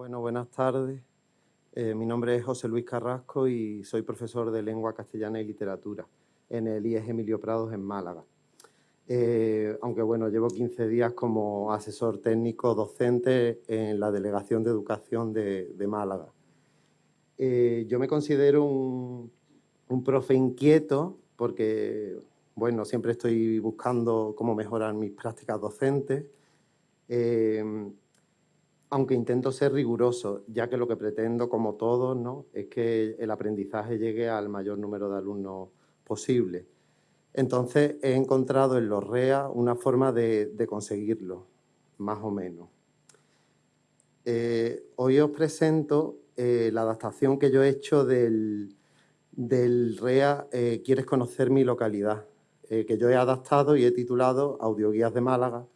Bueno, buenas tardes. Eh, mi nombre es José Luis Carrasco y soy profesor de Lengua Castellana y Literatura en el IES Emilio Prados en Málaga. Eh, aunque bueno, llevo 15 días como asesor técnico docente en la Delegación de Educación de, Málaga. Eh, yo me considero un, un, profe inquieto porque, bueno, siempre estoy buscando cómo mejorar mis prácticas docentes aunque intento ser riguroso, ya que lo que pretendo, como todos, ¿no? es que el aprendizaje llegue al mayor número de alumnos posible. Entonces he encontrado en los REA una forma de, conseguirlo, más o menos. Eh, hoy os presento eh, la adaptación que yo he hecho del, REA eh, ¿Quieres conocer mi localidad? que yo he adaptado y he titulado Audioguías de Málaga,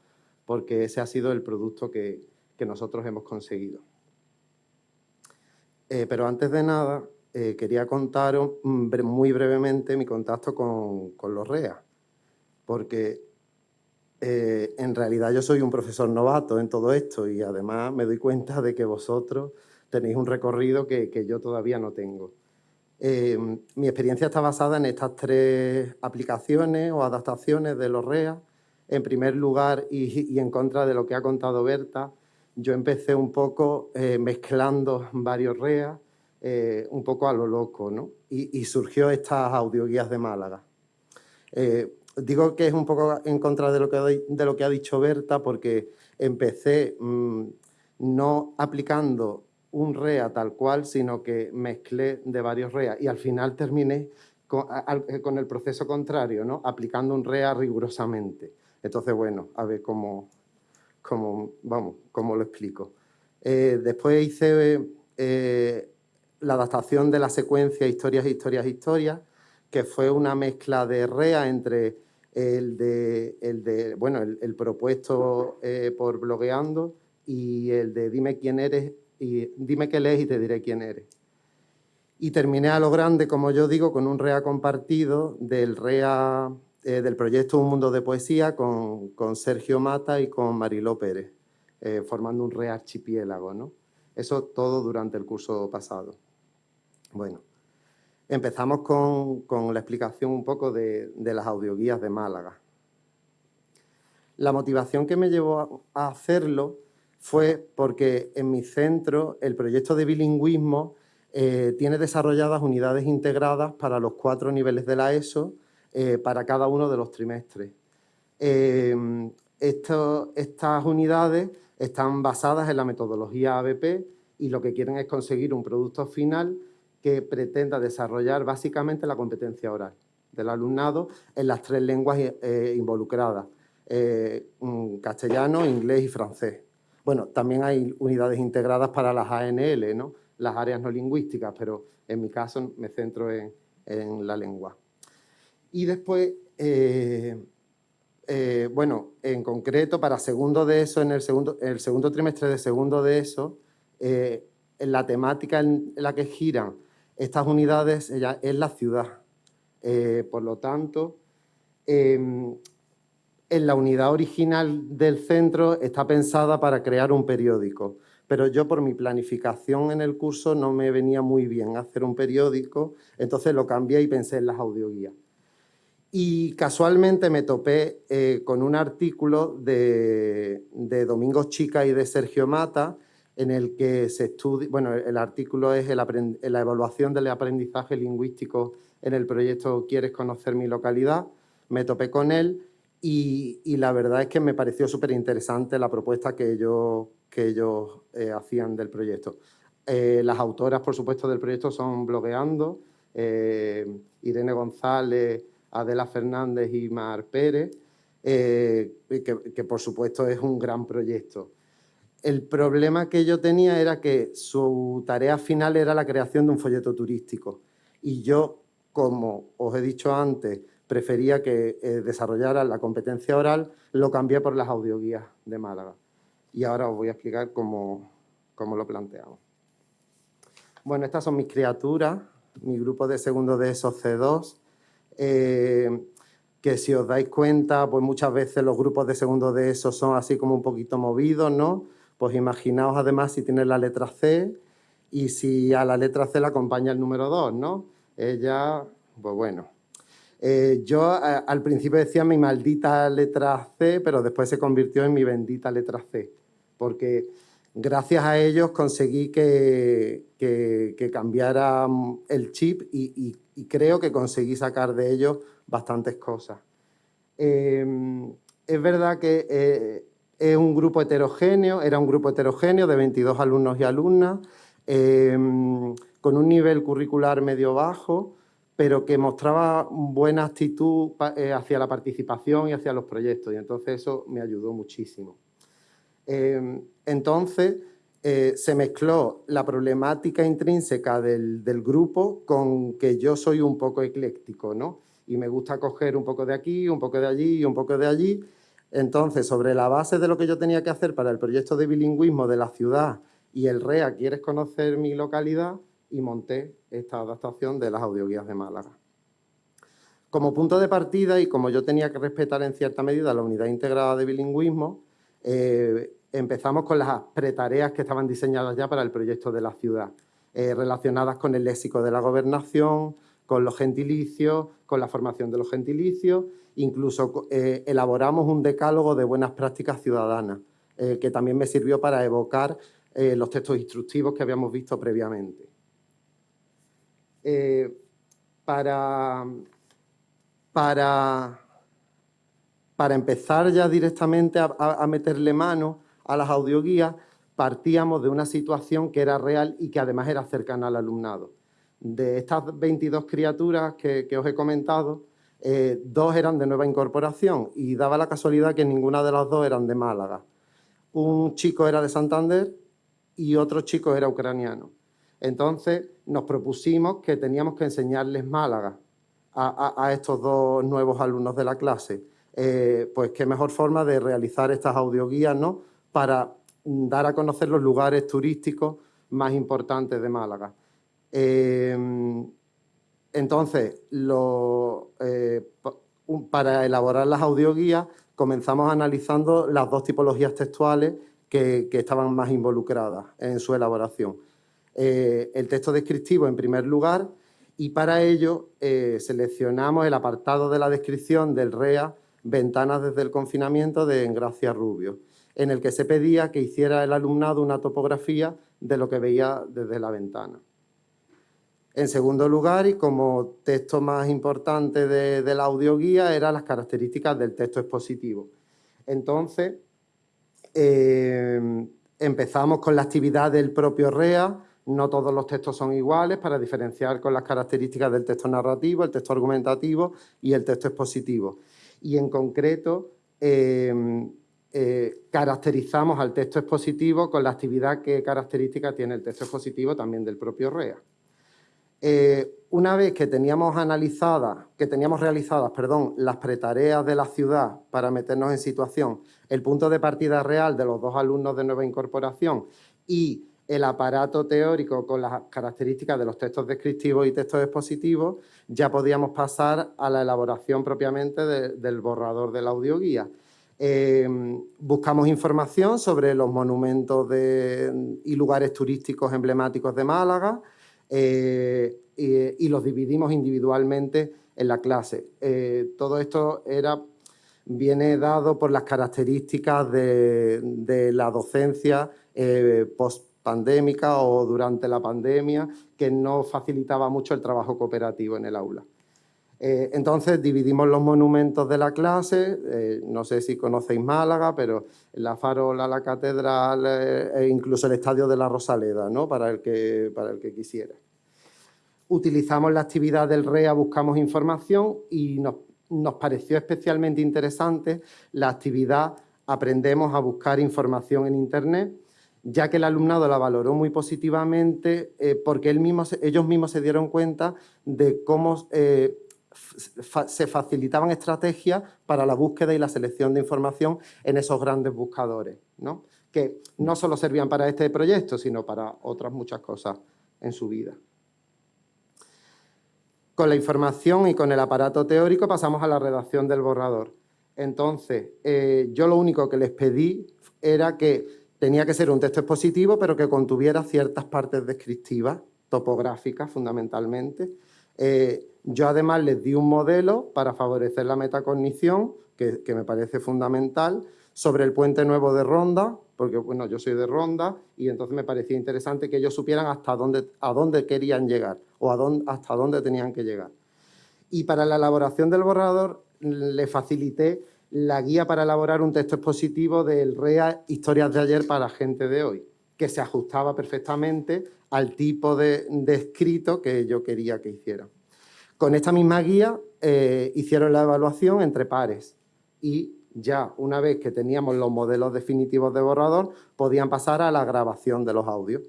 porque ese ha sido el producto que, que nosotros hemos conseguido. Eh, pero antes de nada, eh, quería contaros muy brevemente mi contacto con, los REA, porque eh, en realidad yo soy un profesor novato en todo esto y además me doy cuenta de que vosotros tenéis un recorrido que, yo todavía no tengo. mi experiencia está basada en estas tres aplicaciones o adaptaciones de los REA. En primer lugar, y en contra de lo que ha contado Berta, yo empecé un poco eh, mezclando varios REA, eh, un poco a lo loco, ¿no? Y, surgió estas audioguías de Málaga. Eh, digo que es un poco en contra de lo que, de lo que ha dicho Berta, porque empecé mm, no aplicando un REA tal cual, sino que mezclé de varios REA y al final terminé con, con el proceso contrario, ¿no? aplicando un REA rigurosamente. Entonces, bueno, a ver cómo, como, vamos, como lo explico. Eh, después hice eh, la adaptación de la secuencia Historias, Historias, Historias, que fue una mezcla de REA entre el de, el de bueno, el, propuesto eh, por blogueando y el de dime quién eres y dime qué lees y te diré quién eres. Y terminé a lo grande, como yo digo, con un REA compartido del REA eh, del proyecto Un Mundo de Poesía con, Sergio Mata y con Mariló Pérez, eh, formando un rearchipiélago, ¿no? Eso todo durante el curso pasado. Bueno, empezamos con, la explicación un poco de, las audioguías de Málaga. La motivación que me llevó a hacerlo fue porque en mi centro el proyecto de bilingüismo eh, tiene desarrolladas unidades integradas para los cuatro niveles de la ESO eh, para cada uno de los trimestres. Eh, estas unidades están basadas en la metodología ABP y lo que quieren es conseguir un producto final que pretenda desarrollar básicamente la competencia oral del alumnado en las tres lenguas eh, involucradas, mm, castellano, inglés y francés. Bueno, también hay unidades integradas para las ANL, ¿no? las áreas no lingüísticas, pero en mi caso me centro en la lengua. Y después, eh, eh, bueno, en concreto, para segundo de eso, en el segundo, el segundo trimestre de segundo de eso, eh, la temática en la que giran estas unidades es la ciudad. por lo tanto, em, en la unidad original del centro está pensada para crear un periódico, pero yo por mi planificación en el curso no me venía muy bien hacer un periódico, entonces lo cambié y pensé en las audioguías. Y casualmente me topé eh, con un artículo de, de Domingo Chica y de Sergio Mata, en el que se estudia, bueno, el artículo es la evaluación del aprendizaje lingüístico en el proyecto ¿Quieres conocer mi localidad? Me topé con él y, la verdad es que me pareció súper interesante la propuesta que ellos, que ellos eh, hacían del proyecto. Eh, las autoras, por supuesto, del proyecto son Blogueando, Irene González, Adela Fernández y Mar Pérez, eh, que, por supuesto es un gran proyecto. El problema que yo tenía era que su tarea final era la creación de un folleto turístico y yo, como os he dicho antes, prefería que eh, desarrollara la competencia oral, lo cambié por las audioguías de Málaga. Y ahora os voy a explicar cómo, cómo lo planteamos. Bueno, estas son mis criaturas, mi grupo de segundo de esos C2, eh, que si os dais cuenta, pues muchas veces los grupos de segundo de eso son así como un poquito movidos, ¿no? Pues imaginaos además si tiene la letra C y si a la letra C la acompaña el número 2, ¿no? Ella, pues bueno. Eh, yo al principio decía mi maldita letra C, pero después se convirtió en mi bendita letra C, porque gracias a ellos conseguí que, cambiara mm, el chip y, creo que conseguí sacar de ellos bastantes cosas. Em, es verdad que eh, es un grupo heterogéneo, era un grupo heterogéneo de 22 alumnos y alumnas, em, con un nivel curricular medio-bajo, pero que mostraba buena actitud eh, hacia la participación y hacia los proyectos, y entonces eso me ayudó muchísimo. Em, entonces, eh, se mezcló la problemática intrínseca del, del, grupo con que yo soy un poco ecléctico, ¿no? Y me gusta coger un poco de aquí, un poco de allí y un poco de allí. Entonces, sobre la base de lo que yo tenía que hacer para el proyecto de bilingüismo de la ciudad y el REA, ¿quieres conocer mi localidad? Y monté esta adaptación de las audioguías de Málaga. Como punto de partida y como yo tenía que respetar en cierta medida la unidad integrada de bilingüismo, eh, empezamos con las pretareas que estaban diseñadas ya para el proyecto de la ciudad, eh, relacionadas con el léxico de la gobernación, con los gentilicios, con la formación de los gentilicios, incluso eh, elaboramos un decálogo de buenas prácticas ciudadanas, que también me sirvió para evocar los textos instructivos que habíamos visto previamente. para, para para empezar ya directamente a, meterle mano a las audioguías, partíamos de una situación que era real y que además era cercana al alumnado. De estas 22 criaturas que, os he comentado, eh, dos eran de nueva incorporación y daba la casualidad que ninguna de las dos eran de Málaga. Un chico era de Santander y otro chico era ucraniano. Entonces nos propusimos que teníamos que enseñarles Málaga a estos dos nuevos alumnos de la clase eh, pues qué mejor forma de realizar estas audioguías, ¿no? Para dar a conocer los lugares turísticos más importantes de Málaga. Eh, entonces, eh, para elaborar las audioguías comenzamos analizando las dos tipologías textuales que, estaban más involucradas en su elaboración. el texto descriptivo en primer lugar y para ello seleccionamos el apartado de la descripción del REA Ventanas desde el confinamiento de Engracia Rubio, en el que se pedía que hiciera el alumnado una topografía de lo que veía desde la ventana. En segundo lugar, y como texto más importante de, la audioguía, eran las características del texto expositivo. Entonces, eh, empezamos con la actividad del propio REA, no todos los textos son iguales para diferenciar con las características del texto narrativo, el texto argumentativo y el texto expositivo y en concreto em, eh, caracterizamos al texto expositivo con la actividad que característica tiene el texto expositivo también del propio REA. Eh, una vez que teníamos analizadas, que teníamos realizadas, perdón, las pretareas de la ciudad para meternos en situación, el punto de partida real de los dos alumnos de nueva incorporación y el aparato teórico con las características de los textos descriptivos y textos expositivos, ya podíamos pasar a la elaboración propiamente del borrador de la audioguía. Eh, buscamos información sobre los monumentos y lugares turísticos emblemáticos de Málaga eh, y, los dividimos individualmente en la clase. Eh, todo esto era, viene dado por las características de, la docencia post pandémica o durante la pandemia, que no facilitaba mucho el trabajo cooperativo en el aula. Eh, entonces dividimos los monumentos de la clase, eh, no sé si conocéis Málaga, pero la farola, la catedral eh, e incluso el estadio de la Rosaleda, ¿no? para, el que, para el que quisiera. Utilizamos la actividad del REA, buscamos información y nos, nos pareció especialmente interesante la actividad Aprendemos a buscar información en Internet, ya que el alumnado la valoró muy positivamente eh, porque ellos mismos se dieron cuenta de cómo eh, se facilitaban estrategias para la búsqueda y la selección de información en esos grandes buscadores, que no solo servían para este proyecto, sino para otras muchas cosas en su vida. Con la información y con el aparato teórico pasamos a la redacción del borrador. Entonces, eh, yo lo único que les pedí era que tenía que ser un texto expositivo, pero que contuviera ciertas partes descriptivas, topográficas fundamentalmente. Eh, yo además les di un modelo para favorecer la metacognición, que, que, me parece fundamental, sobre el puente nuevo de Ronda, porque bueno, yo soy de Ronda y entonces me parecía interesante que ellos supieran hasta dónde, a dónde querían llegar o a dónde, hasta dónde tenían que llegar. Y para la elaboración del borrador le facilité la guía para elaborar un texto expositivo del REA Historias de ayer para gente de hoy, que se ajustaba perfectamente al tipo de, escrito que yo quería que hiciera. Con esta misma guía eh, hicieron la evaluación entre pares y ya una vez que teníamos los modelos definitivos de borrador, podían pasar a la grabación de los audios.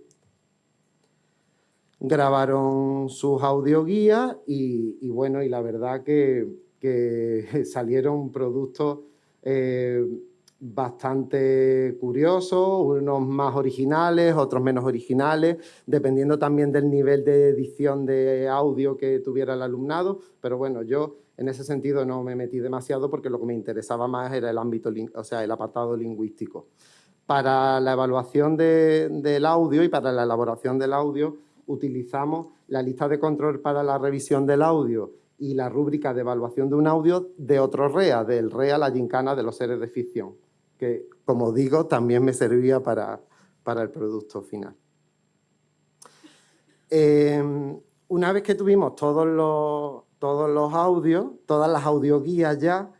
Grabaron sus audioguías y, y bueno, y la verdad que, salieron productos eh, bastante curiosos, unos más originales, otros menos originales, dependiendo también del nivel de edición de audio que tuviera el alumnado, pero bueno, yo en ese sentido no me metí demasiado porque lo que me interesaba más era el ámbito, o sea, el apartado lingüístico. Para la evaluación del audio y para la elaboración del audio utilizamos la lista de control para la revisión del audio y la rúbrica de evaluación de un audio de otro REA, del REA La Gincana de los Seres de Ficción, que, como digo, también me servía para, para el producto final. Eh, una vez que tuvimos todos los, todos los audios, todas las audioguías ya,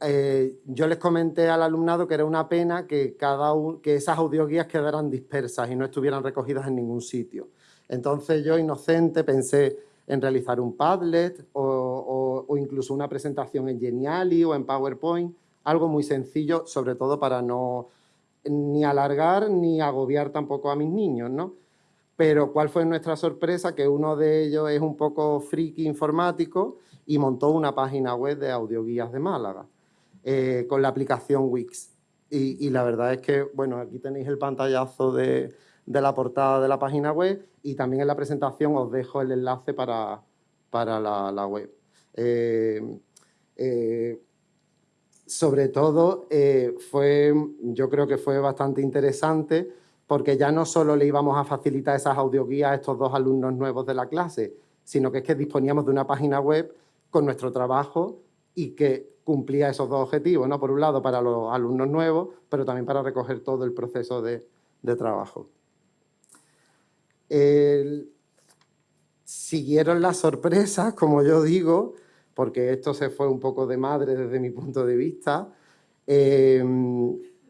eh, yo les comenté al alumnado que era una pena que, cada que esas audioguías quedaran dispersas y no estuvieran recogidas en ningún sitio. Entonces yo, inocente, pensé en realizar un Padlet o, o incluso una presentación en Geniali o en PowerPoint, algo muy sencillo, sobre todo para no ni alargar ni agobiar tampoco a mis niños, ¿no? pero ¿cuál fue nuestra sorpresa? Que uno de ellos es un poco friki informático y montó una página web de audioguías de Málaga eh, con la aplicación Wix. Y, la verdad es que, bueno, aquí tenéis el pantallazo de, la portada de la página web y también en la presentación os dejo el enlace para, para la, web. Eh, eh, sobre todo, fue, yo creo que fue bastante interesante porque ya no solo le íbamos a facilitar esas audioguías a estos dos alumnos nuevos de la clase, sino que es que disponíamos de una página web con nuestro trabajo y que cumplía esos dos objetivos, ¿no? Por un lado, para los alumnos nuevos, pero también para recoger todo el proceso de, trabajo. Siguieron las sorpresas, como yo digo, porque esto se fue un poco de madre desde mi punto de vista. Eh,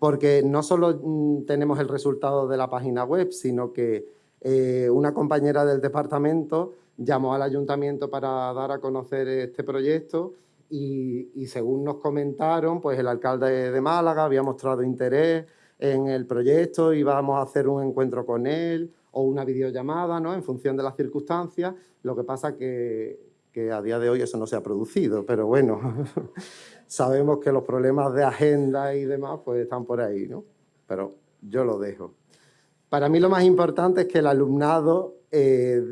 porque no solo mm, tenemos el resultado de la página web, sino que eh, una compañera del departamento llamó al ayuntamiento para dar a conocer este proyecto y, según nos comentaron, pues el alcalde de Málaga había mostrado interés en el proyecto, íbamos a hacer un encuentro con él o una videollamada, ¿no? En función de las circunstancias. Lo que pasa que, que a día de hoy eso no se ha producido, pero bueno, sabemos que los problemas de agenda y demás pues están por ahí, ¿no? Pero yo lo dejo. Para mí lo más importante es que el alumnado eh,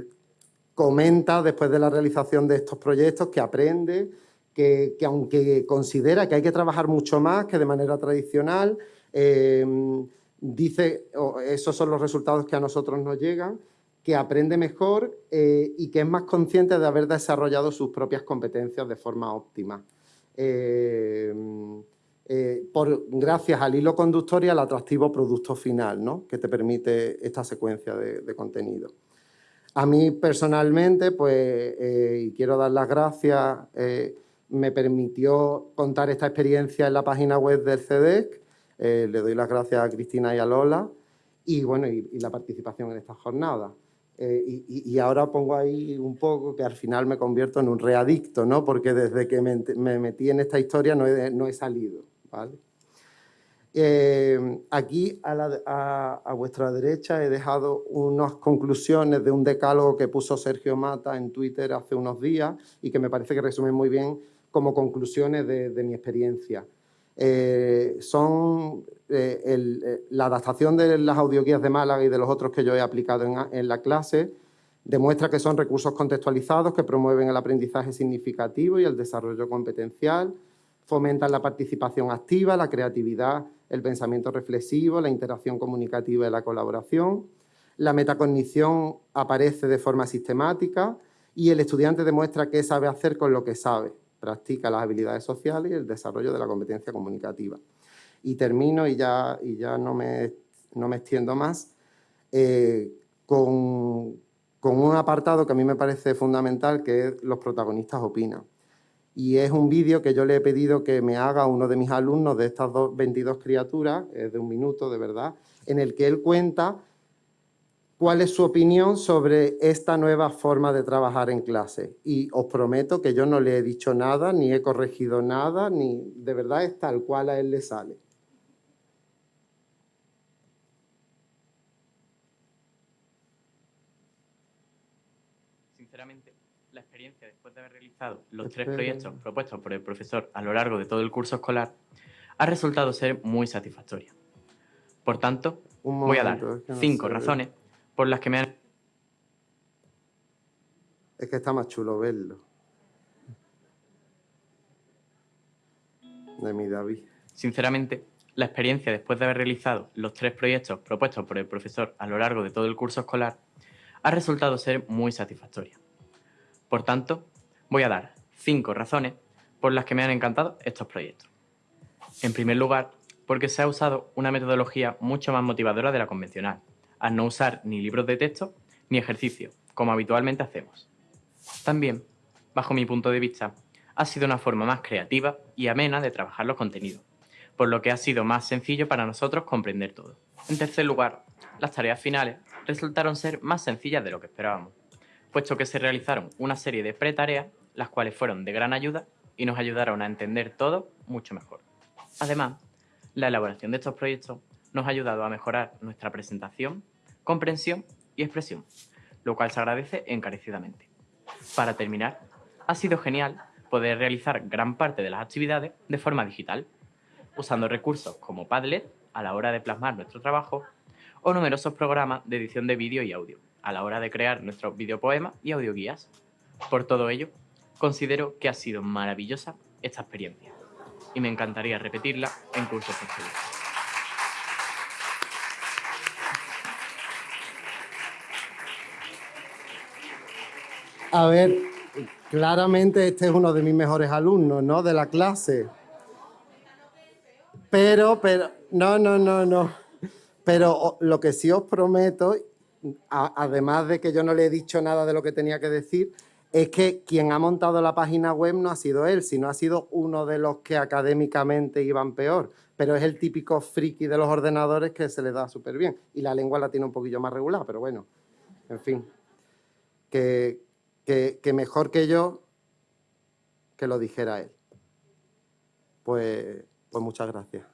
comenta después de la realización de estos proyectos que aprende, que, aunque considera que hay que trabajar mucho más que de manera tradicional, eh, dice, esos son los resultados que a nosotros nos llegan, que aprende mejor eh, y que es más consciente de haber desarrollado sus propias competencias de forma óptima. Eh, eh, por, gracias al hilo conductor y al atractivo producto final ¿no? que te permite esta secuencia de, contenido. A mí personalmente, pues, y quiero dar las gracias, me permitió contar esta experiencia en la página web del CEDEC, le doy las gracias a Cristina y a Lola, y bueno, y la participación en esta jornada. Eh, y, ahora pongo ahí un poco que al final me convierto en un readicto, ¿no? Porque desde que me, metí en esta historia no he, no he salido, ¿vale? Eh, aquí a, vuestra derecha he dejado unas conclusiones de un decálogo que puso Sergio Mata en Twitter hace unos días y que me parece que resumen muy bien como conclusiones de mi experiencia. Eh, son eh, eh, la adaptación de las audioguías de Málaga y de los otros que yo he aplicado en, la clase demuestra que son recursos contextualizados que promueven el aprendizaje significativo y el desarrollo competencial, fomentan la participación activa, la creatividad, el pensamiento reflexivo, la interacción comunicativa y la colaboración. La metacognición aparece de forma sistemática y el estudiante demuestra qué sabe hacer con lo que sabe. Practica las habilidades sociales y el desarrollo de la competencia comunicativa. Y termino, y ya, y ya no, me, no me extiendo más, eh, con, con un apartado que a mí me parece fundamental, que los protagonistas opinan. Y es un vídeo que yo le he pedido que me haga uno de mis alumnos de estas dos, 22 criaturas, es de un minuto de verdad, en el que él cuenta cuál es su opinión sobre esta nueva forma de trabajar en clase. Y os prometo que yo no le he dicho nada, ni he corregido nada, ni de verdad es tal cual a él le sale. Sinceramente, la experiencia después de haber realizado los tres proyectos propuestos por el profesor a lo largo de todo el curso escolar ha resultado ser muy satisfactoria. Por tanto, voy a dar cinco razones por las que me han... Es que está más chulo verlo. De mi David. Sinceramente, la experiencia después de haber realizado los tres proyectos propuestos por el profesor a lo largo de todo el curso escolar ha resultado ser muy satisfactoria. Por tanto, voy a dar cinco razones por las que me han encantado estos proyectos. En primer lugar, porque se ha usado una metodología mucho más motivadora de la convencional, al no usar ni libros de texto ni ejercicio, como habitualmente hacemos. También, bajo mi punto de vista, ha sido una forma más creativa y amena de trabajar los contenidos, por lo que ha sido más sencillo para nosotros comprender todo. En tercer lugar, las tareas finales resultaron ser más sencillas de lo que esperábamos, puesto que se realizaron una serie de pre-tareas, las cuales fueron de gran ayuda y nos ayudaron a entender todo mucho mejor. Además, la elaboración de estos proyectos nos ha ayudado a mejorar nuestra presentación, comprensión y expresión, lo cual se agradece encarecidamente. Para terminar, ha sido genial poder realizar gran parte de las actividades de forma digital, usando recursos como Padlet a la hora de plasmar nuestro trabajo o numerosos programas de edición de vídeo y audio, a la hora de crear nuestros videopoemas y audioguías. Por todo ello, considero que ha sido maravillosa esta experiencia y me encantaría repetirla en cursos posteriores. A ver, claramente este es uno de mis mejores alumnos, ¿no? De la clase. Pero, pero, no, no, no, no. Pero lo que sí os prometo, además de que yo no le he dicho nada de lo que tenía que decir, es que quien ha montado la página web no ha sido él, sino ha sido uno de los que académicamente iban peor. Pero es el típico friki de los ordenadores que se le da súper bien. Y la lengua la tiene un poquillo más regular, pero bueno, en fin. Que, mejor que yo que lo dijera él. Pues, pues muchas gracias.